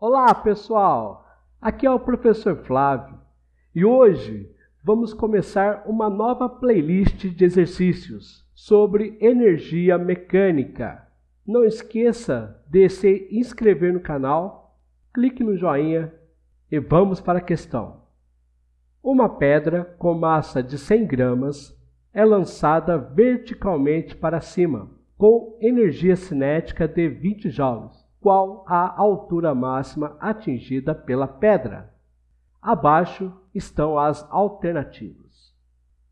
Olá, pessoal! Aqui é o professor Flávio e hoje vamos começar uma nova playlist de exercícios sobre energia mecânica. Não esqueça de se inscrever no canal, clique no joinha e vamos para a questão. Uma pedra com massa de 100 gramas é lançada verticalmente para cima, com energia cinética de 20 joules qual a altura máxima atingida pela pedra. Abaixo estão as alternativas.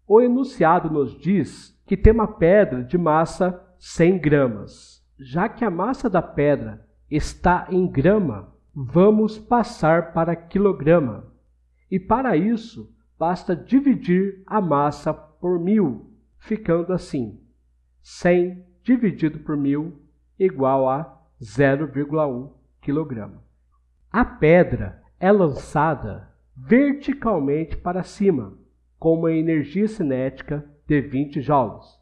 O enunciado nos diz que tem uma pedra de massa 100 gramas. Já que a massa da pedra está em grama, vamos passar para quilograma. E para isso, basta dividir a massa por mil, ficando assim: 100 dividido por mil igual a 0,1 kg. A pedra é lançada verticalmente para cima, com uma energia cinética de 20 joules.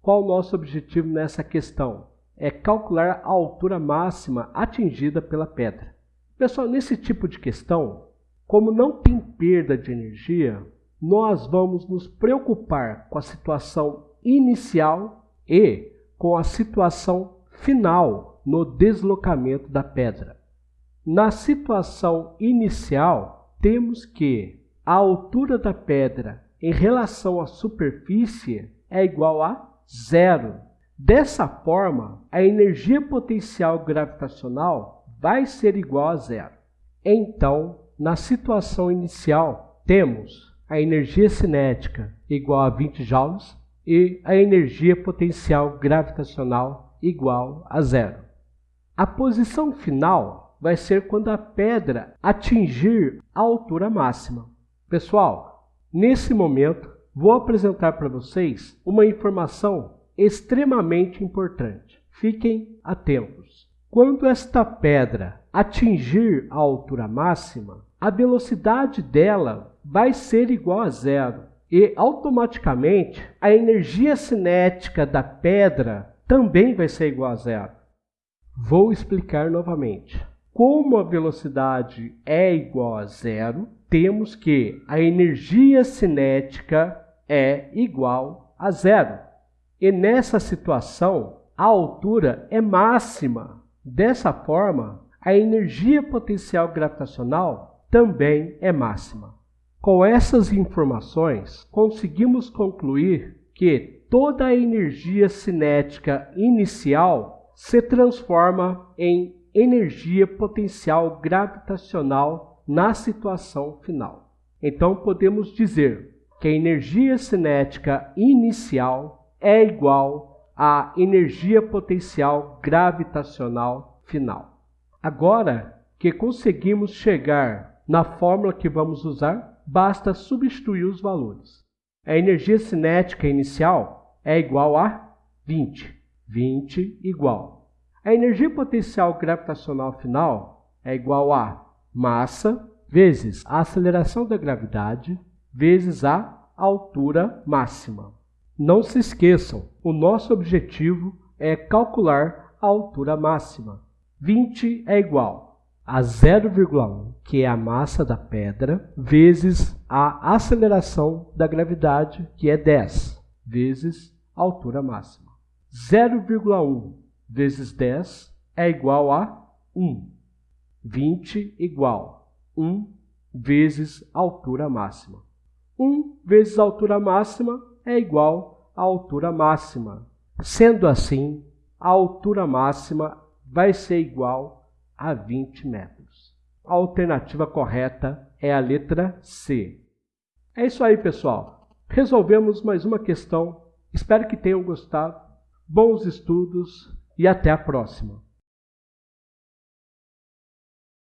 Qual o nosso objetivo nessa questão? É calcular a altura máxima atingida pela pedra. Pessoal, nesse tipo de questão, como não tem perda de energia, nós vamos nos preocupar com a situação inicial e com a situação final no deslocamento da pedra. Na situação inicial, temos que a altura da pedra em relação à superfície é igual a zero. Dessa forma, a energia potencial gravitacional vai ser igual a zero. Então, na situação inicial, temos a energia cinética igual a 20 joules e a energia potencial gravitacional igual a zero. A posição final vai ser quando a pedra atingir a altura máxima. Pessoal, nesse momento vou apresentar para vocês uma informação extremamente importante. Fiquem atentos. Quando esta pedra atingir a altura máxima, a velocidade dela vai ser igual a zero e automaticamente a energia cinética da pedra também vai ser igual a zero. Vou explicar novamente. Como a velocidade é igual a zero, temos que a energia cinética é igual a zero. E nessa situação, a altura é máxima. Dessa forma, a energia potencial gravitacional também é máxima. Com essas informações, conseguimos concluir que toda a energia cinética inicial se transforma em energia potencial gravitacional na situação final. Então podemos dizer que a energia cinética inicial é igual à energia potencial gravitacional final. Agora que conseguimos chegar na fórmula que vamos usar, basta substituir os valores. A energia cinética inicial é igual a 20. 20 igual. A energia potencial gravitacional final é igual a massa vezes a aceleração da gravidade vezes a altura máxima. Não se esqueçam, o nosso objetivo é calcular a altura máxima. 20 é igual a 0,1, que é a massa da pedra, vezes a aceleração da gravidade, que é 10, vezes altura máxima. 0,1 vezes 10 é igual a 1. 20 igual 1 vezes altura máxima. 1 vezes altura máxima é igual à altura máxima. Sendo assim, a altura máxima vai ser igual a 20 metros. A alternativa correta é a letra C. É isso aí, pessoal. Resolvemos mais uma questão. Espero que tenham gostado bons estudos e até a próxima!